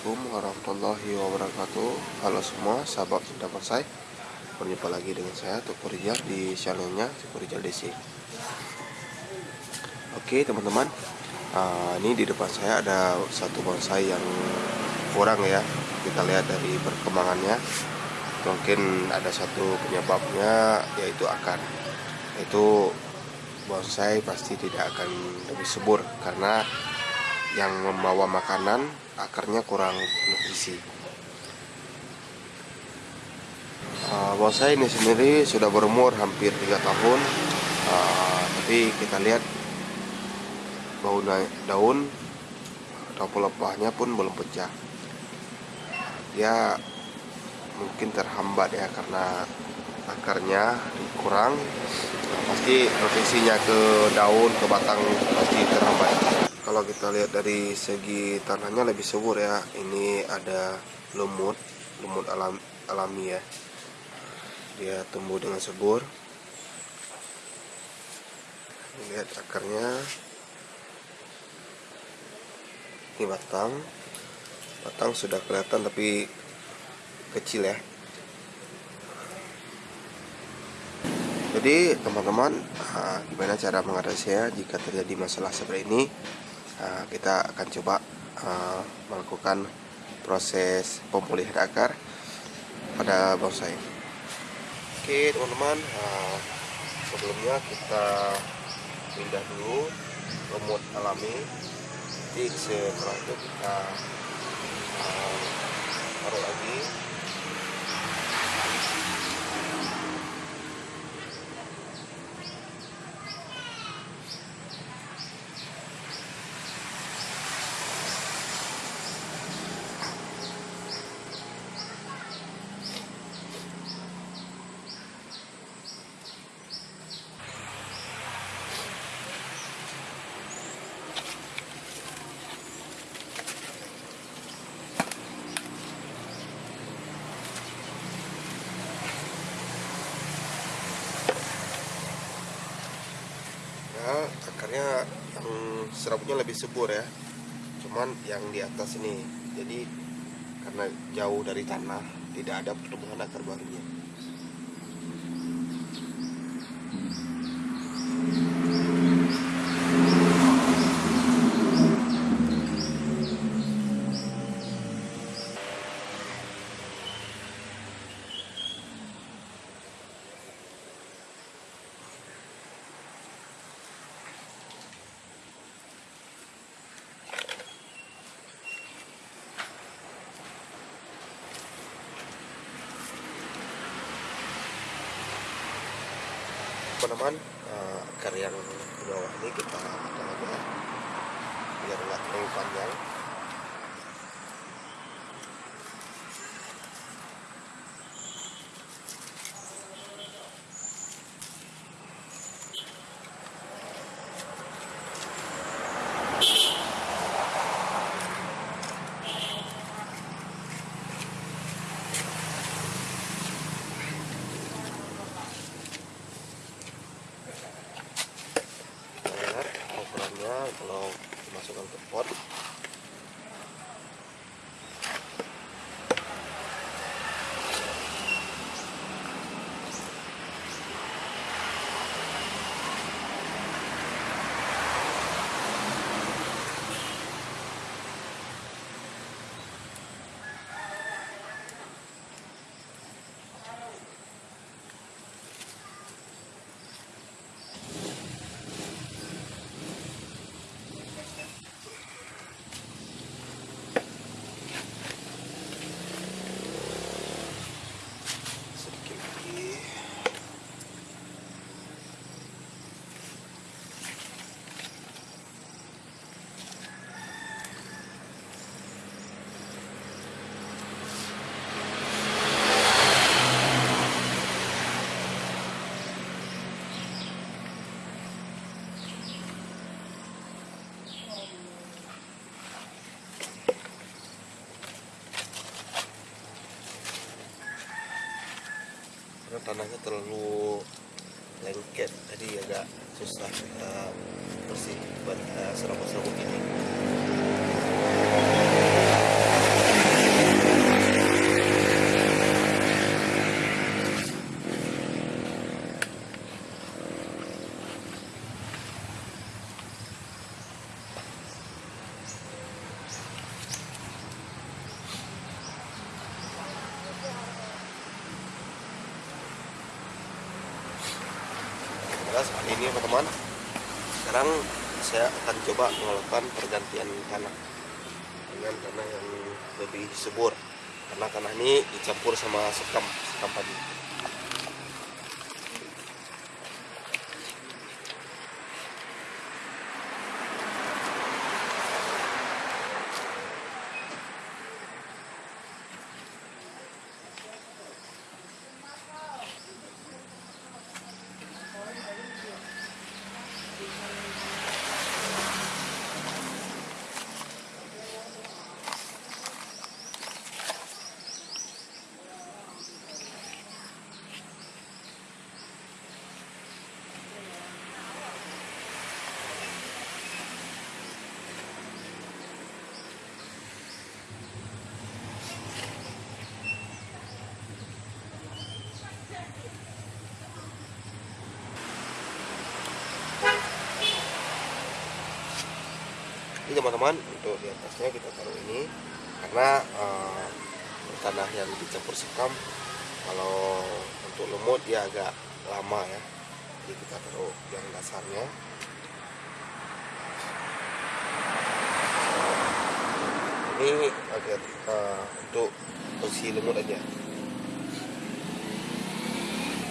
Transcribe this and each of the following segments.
Assalamualaikum warahmatullahi wabarakatuh. Halo semua sahabat Sunda Bonsai Berjumpa lagi dengan saya Tuku Rijal di channelnya Tuku Rijal DC Oke teman-teman. Uh, Ini di depan saya ada satu bonsai yang kurang ya. Kita lihat dari perkembangannya. Mungkin ada satu penyebabnya yaitu akar Itu bonsai pasti tidak akan lebih subur Karena yang membawa makanan akarnya kurang nutrisi uh, bonsai ini sendiri sudah berumur hampir tiga tahun. Uh, tapi kita lihat bau daun atau pelepahnya pun belum pecah. Dia mungkin terhambat ya karena akarnya kurang pasti nutrisinya ke daun ke batang pasti terhambat kalau kita lihat dari segi tanahnya lebih subur ya. Ini ada lumut lumut alam, alami ya. Dia tumbuh dengan subur. Lihat akarnya. Ini batang. Batang sudah kelihatan tapi kecil ya. Jadi teman-teman ah, gimana cara mengatasinya jika terjadi masalah seperti ini Nah, kita akan coba uh, melakukan proses pemulihan akar pada bonsai. Oke teman-teman uh, sebelumnya kita pindah dulu lumut alami jadi setelah itu kita uh, taruh lagi akarnya yang serabutnya lebih subur ya. Cuman yang di atas ini jadi karena jauh dari tanah tidak ada pertumbuhan akar barunya teman-teman uh, akar yang di bawah ini kita potong aja biar nggak terlalu panjang kalau dimasukkan ke pot tanahnya terlalu lengket. Jadi agak susah uh, bersih buat uh, serabut-serabut ini seperti ini teman-teman sekarang saya akan coba melakukan pergantian tanah dengan tanah yang lebih subur. Karena tanah ini dicampur sama sekam sekam padi teman-teman untuk di atasnya kita taruh ini. Karena uh, tanah yang dicampur sekam kalau untuk lumut dia agak lama ya. Jadi kita taruh yang dasarnya. Ini agak uh, untuk posisi lumut aja.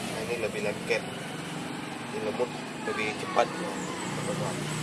Nah, ini lebih lengket. Ini lumut lebih cepat teman-teman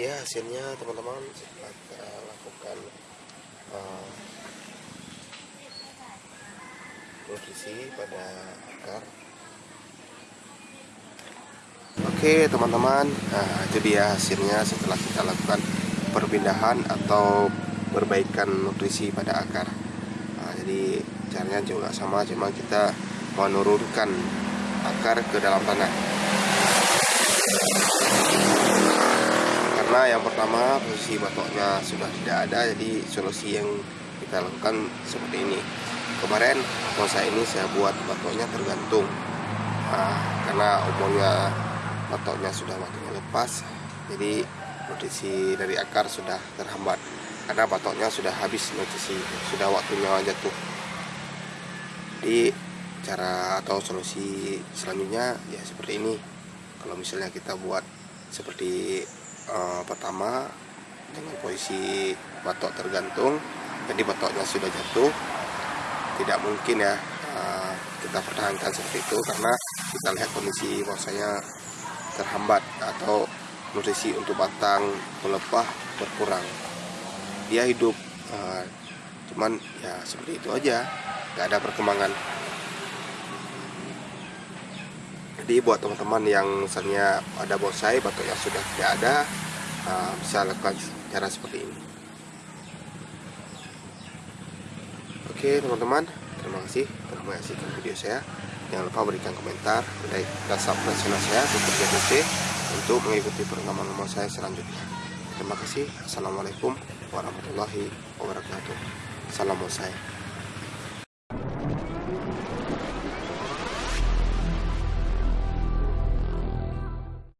dia hasilnya teman-teman kita lakukan uh, nutrisi pada akar. Oke teman-teman nah, itu dia hasilnya setelah kita lakukan perpindahan atau perbaikan nutrisi pada akar. Nah, jadi caranya juga sama cuma kita menurunkan akar ke dalam tanah karena yang pertama posisi batoknya sudah tidak ada jadi solusi yang kita lakukan seperti ini. Kemarin bonsai ini saya buat batoknya tergantung. Nah, karena umurnya batoknya sudah makin lepas jadi nutrisi dari akar sudah terhambat. Karena batoknya sudah habis nutrisi sudah waktunya jatuh. Jadi cara atau solusi selanjutnya ya seperti ini. Kalau misalnya kita buat seperti uh, pertama dengan posisi batok tergantung jadi batoknya sudah jatuh tidak mungkin ya uh, kita pertahankan seperti itu karena kita lihat kondisi bahwasanya terhambat atau nutrisi untuk batang pelepah berkurang. Dia hidup uh, cuman ya seperti itu aja nggak ada perkembangan jadi buat teman-teman yang misalnya ada bonsai yang sudah tidak ada uh, bisa lakukan cara seperti ini. Oke teman-teman terima kasih telah menyaksikan video saya. Jangan lupa berikan komentar like dan subscribe channel saya untuk JTC untuk mengikuti perkembangan saya selanjutnya. Terima kasih. Assalamualaikum warahmatullahi wabarakatuh. Salam bonsai